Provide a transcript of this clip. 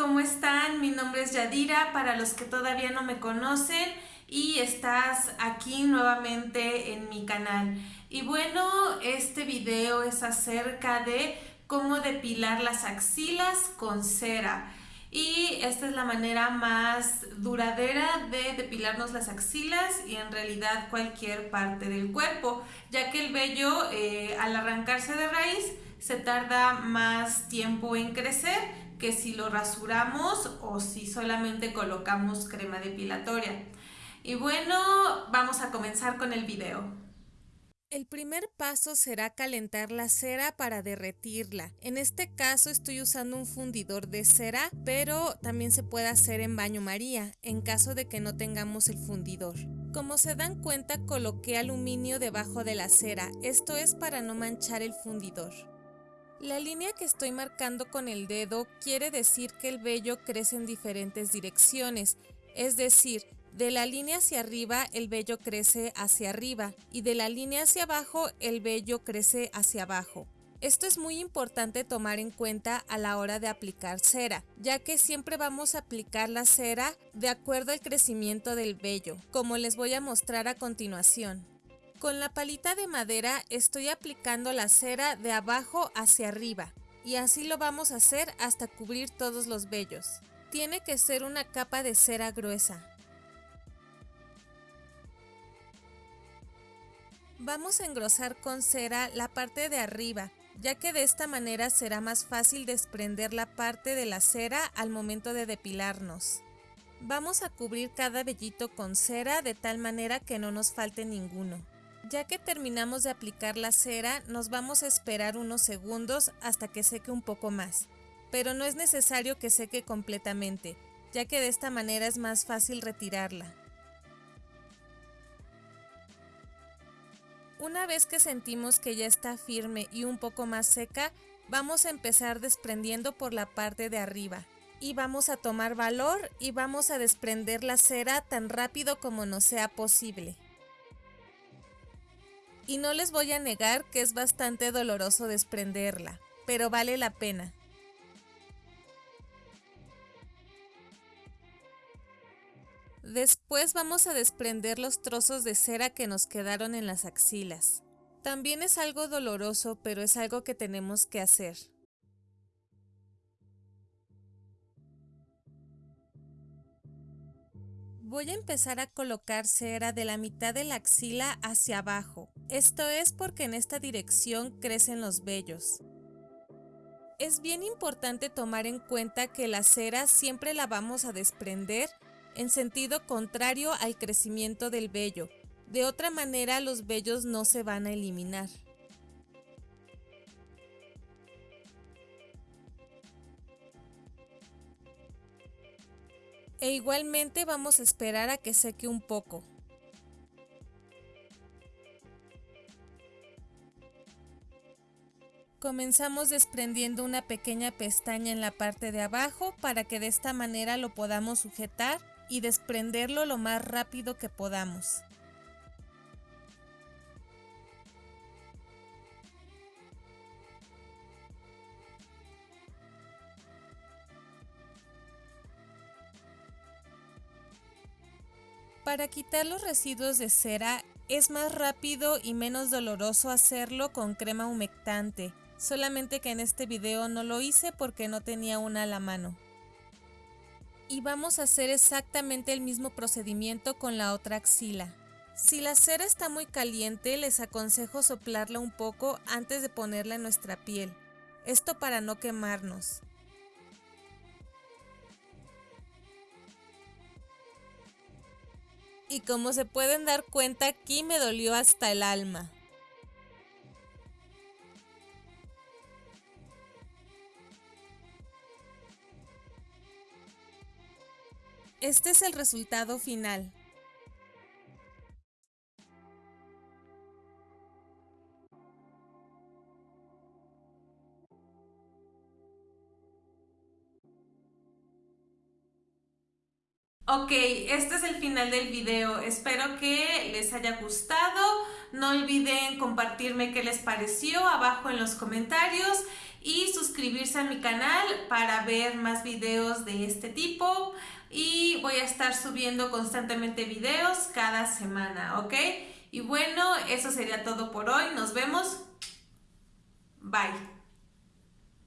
¿cómo están? Mi nombre es Yadira, para los que todavía no me conocen y estás aquí nuevamente en mi canal. Y bueno, este video es acerca de cómo depilar las axilas con cera. Y esta es la manera más duradera de depilarnos las axilas y en realidad cualquier parte del cuerpo, ya que el vello eh, al arrancarse de raíz se tarda más tiempo en crecer que si lo rasuramos o si solamente colocamos crema depilatoria. Y bueno, vamos a comenzar con el video. El primer paso será calentar la cera para derretirla. En este caso estoy usando un fundidor de cera, pero también se puede hacer en baño María, en caso de que no tengamos el fundidor. Como se dan cuenta, coloqué aluminio debajo de la cera, esto es para no manchar el fundidor. La línea que estoy marcando con el dedo quiere decir que el vello crece en diferentes direcciones, es decir, de la línea hacia arriba el vello crece hacia arriba y de la línea hacia abajo el vello crece hacia abajo. Esto es muy importante tomar en cuenta a la hora de aplicar cera, ya que siempre vamos a aplicar la cera de acuerdo al crecimiento del vello, como les voy a mostrar a continuación. Con la palita de madera estoy aplicando la cera de abajo hacia arriba y así lo vamos a hacer hasta cubrir todos los vellos. Tiene que ser una capa de cera gruesa. Vamos a engrosar con cera la parte de arriba, ya que de esta manera será más fácil desprender la parte de la cera al momento de depilarnos. Vamos a cubrir cada vellito con cera de tal manera que no nos falte ninguno. Ya que terminamos de aplicar la cera, nos vamos a esperar unos segundos hasta que seque un poco más. Pero no es necesario que seque completamente, ya que de esta manera es más fácil retirarla. Una vez que sentimos que ya está firme y un poco más seca, vamos a empezar desprendiendo por la parte de arriba. Y vamos a tomar valor y vamos a desprender la cera tan rápido como nos sea posible y no les voy a negar que es bastante doloroso desprenderla, pero vale la pena. Después vamos a desprender los trozos de cera que nos quedaron en las axilas. También es algo doloroso, pero es algo que tenemos que hacer. Voy a empezar a colocar cera de la mitad de la axila hacia abajo. Esto es porque en esta dirección crecen los vellos. Es bien importante tomar en cuenta que la cera siempre la vamos a desprender en sentido contrario al crecimiento del vello. De otra manera los vellos no se van a eliminar. e igualmente vamos a esperar a que seque un poco. Comenzamos desprendiendo una pequeña pestaña en la parte de abajo para que de esta manera lo podamos sujetar y desprenderlo lo más rápido que podamos. Para quitar los residuos de cera es más rápido y menos doloroso hacerlo con crema humectante, solamente que en este video no lo hice porque no tenía una a la mano. Y vamos a hacer exactamente el mismo procedimiento con la otra axila. Si la cera está muy caliente, les aconsejo soplarla un poco antes de ponerla en nuestra piel, esto para no quemarnos. y como se pueden dar cuenta aquí me dolió hasta el alma. Este es el resultado final. Ok, este es el final del video. Espero que les haya gustado. No olviden compartirme qué les pareció abajo en los comentarios y suscribirse a mi canal para ver más videos de este tipo y voy a estar subiendo constantemente videos cada semana, ¿ok? Y bueno, eso sería todo por hoy. Nos vemos. Bye.